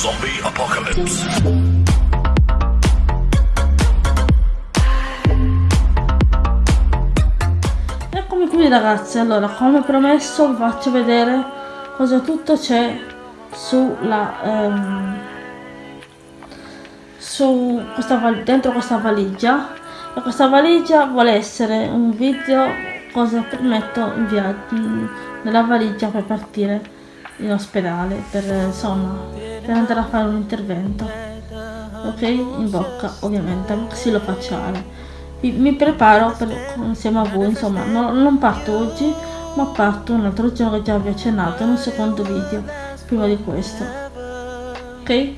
Zombie Apocalypse. Eccomi qui ragazzi, allora come promesso vi faccio vedere cosa tutto c'è sulla ehm, su questa dentro questa valigia e questa valigia vuole essere un video cosa permetto in viaggio nella valigia per partire in ospedale per insomma per andare a fare un intervento. Ok? In bocca ovviamente xilofacciale mi, mi preparo per, insieme a voi insomma no, non parto oggi ma parto un altro giorno che già vi ho accennato in un secondo video prima di questo. Ok?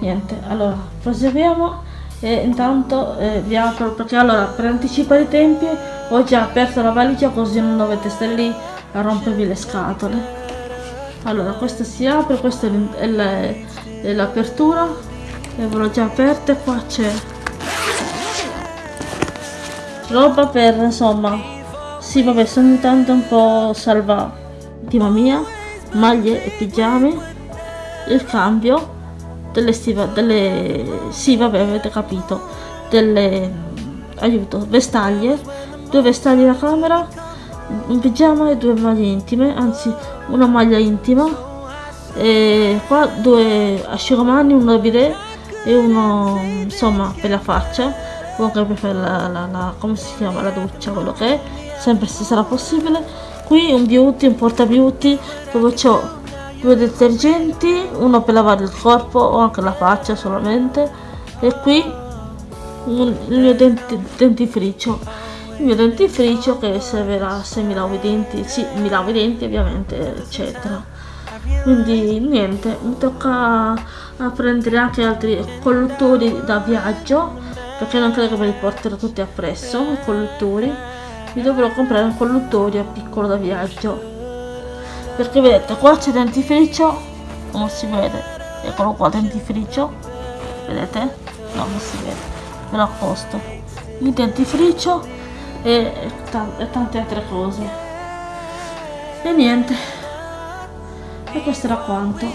Niente allora proseguiamo e intanto eh, vi apro perché allora per anticipare i tempi ho già aperto la valigia così non dovete stare lì a rompervi le scatole allora questa si apre questa è l'apertura. E ve l'ho già aperta qua c'è roba per insomma sì vabbè sono intanto un po' salva intima mia maglie e pigiami il cambio delle stiva delle sì vabbè avete capito delle aiuto vestaglie due vestaglie da camera un pigiama e due maglie intime anzi una maglia intima. E qua due asciugamani uno bidet e uno insomma per la faccia. Che per fare la, la, la, come si chiama la doccia quello che è. Sempre se sarà possibile. Qui un beauty un porta beauty dove ho due detergenti uno per lavare il corpo o anche la faccia solamente. E qui un, il mio denti, dentifricio il mio dentifricio che servirà se mi lavo i denti, sì, mi lavo i denti ovviamente, eccetera. Quindi niente, mi tocca prendere anche altri colluttori da viaggio, perché non credo che me li porterò tutti appresso, i colluttori. Mi dovrò comprare un colluttorio piccolo da viaggio. Perché vedete, qua c'è dentifricio, non si vede, eccolo qua dentifricio, vedete? No, non si vede, me lo accosto. Il dentifricio e, e tante altre cose. E niente. E questo era quanto.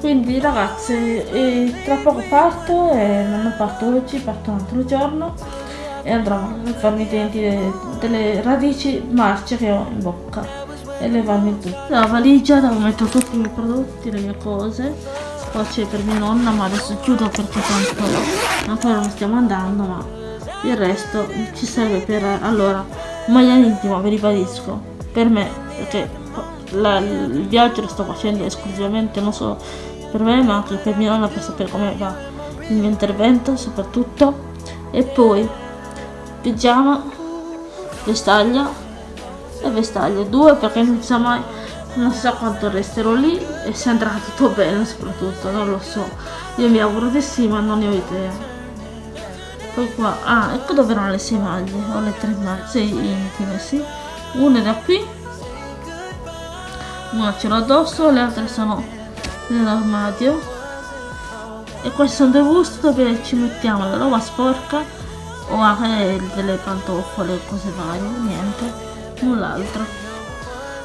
Quindi ragazzi tra poco parto e non parto oggi parto un altro giorno e andrò a farmi i denti delle, delle radici marce che ho in bocca e levarmi tutto la valigia dove metto tutti i miei prodotti le mie cose. Poi c'è per mia nonna ma adesso chiudo perché tanto ancora non stiamo andando ma il resto ci serve per allora maglia intima vi ribadisco per me perché la, il viaggio lo sto facendo esclusivamente non solo per me ma anche per mia nonna per sapere come va il mio intervento soprattutto. E poi pigiama vestaglia e vestaglia. Due perché non si sa mai non si sa quanto resterò lì e se andrà tutto bene soprattutto non lo so. Io mi auguro di sì ma non ne ho idea poi qua. Ah ecco dove erano le sei maglie ho le tre maglie sei intime sì. Una è da qui una ce l'ho addosso le altre sono nell'armadio. E questi sono dei busti dove ci mettiamo la roba sporca o anche delle pantofole cose varie niente null'altro.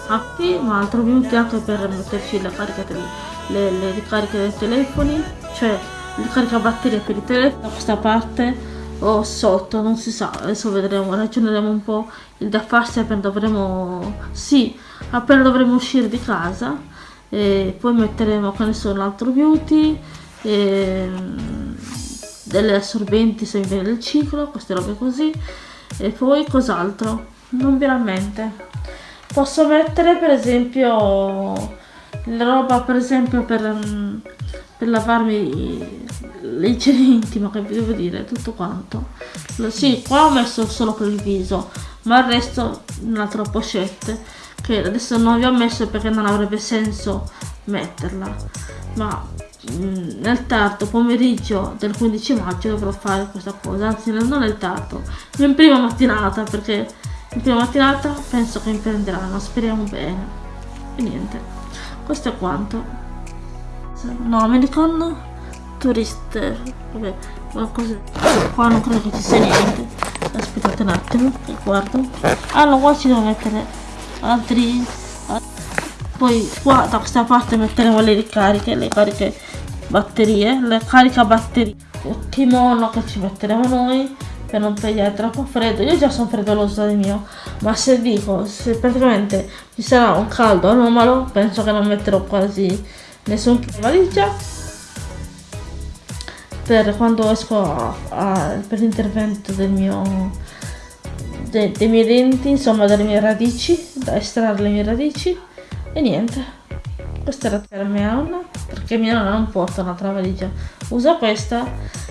Ah qui un altro minuto anche per metterci la carica delle, le, le ricariche dei telefoni cioè il caricabatterie per i telefoni da questa parte o sotto, non si sa, adesso vedremo, ragioneremo un po' il da farsi appena dovremo, sì, appena dovremo uscire di casa. E poi metteremo, che ne so, l'altro beauty, e, delle assorbenti se mi viene il ciclo, queste robe così, e poi cos'altro, non veramente. Posso mettere per esempio la roba per esempio per per lavarmi l'igiene intima che vi devo dire tutto quanto. Sì qua ho messo solo per il viso ma il resto un'altra pochette che adesso non vi ho messo perché non avrebbe senso metterla. Ma mm, nel tardo pomeriggio del 15 maggio dovrò fare questa cosa anzi non nel tardo in prima mattinata perché in prima mattinata penso che mi prenderanno speriamo bene. E niente questo è quanto No, American Tourist. Vabbè, qualcosa. Qua non credo che ci sia niente. Aspettate un attimo, che guardo. Ah no, qua ci devo mettere altri. poi qua da questa parte metteremo le ricariche le cariche batterie le carica batterie il kimono che ci metteremo noi per non pigliare troppo freddo. Io già sono freddoloso di mio ma se dico se praticamente ci sarà un caldo anomalo penso che non metterò quasi nessun valigia. Per quando esco a, a, per l'intervento del mio de, dei miei denti insomma delle mie radici da estrarre le mie radici. E niente questa era per mia nonna perché mia nonna non porta un'altra valigia. Usa questa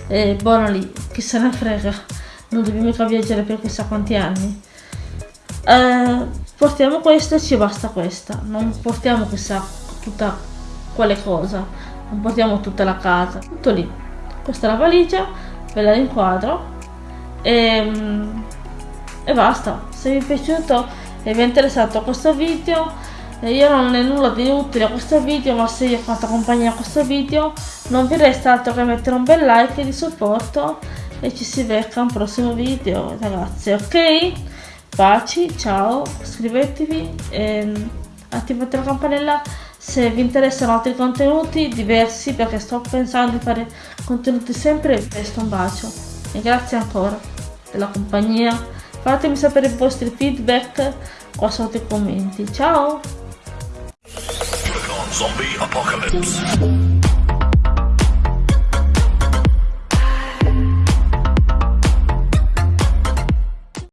e buono lì chi se ne frega non dobbiamo mica viaggiare per chissà quanti anni. Eh, portiamo questa e ci basta questa. Non portiamo chissà tutta quale cosa. Non portiamo tutta la casa. Tutto lì. Questa è la valigia, ve la inquadro. E, e basta. Se vi è piaciuto e vi è interessato questo video io non ho nulla di utile a questo video ma se vi ho fatto compagnia a questo video non vi resta altro che mettere un bel like di supporto e ci si becca un prossimo video ragazzi ok? Baci ciao iscrivetevi e attivate la campanella se vi interessano altri contenuti diversi perché sto pensando di fare contenuti sempre presto un bacio. E grazie ancora della compagnia. Fatemi sapere i vostri feedback qua sotto i commenti. Ciao.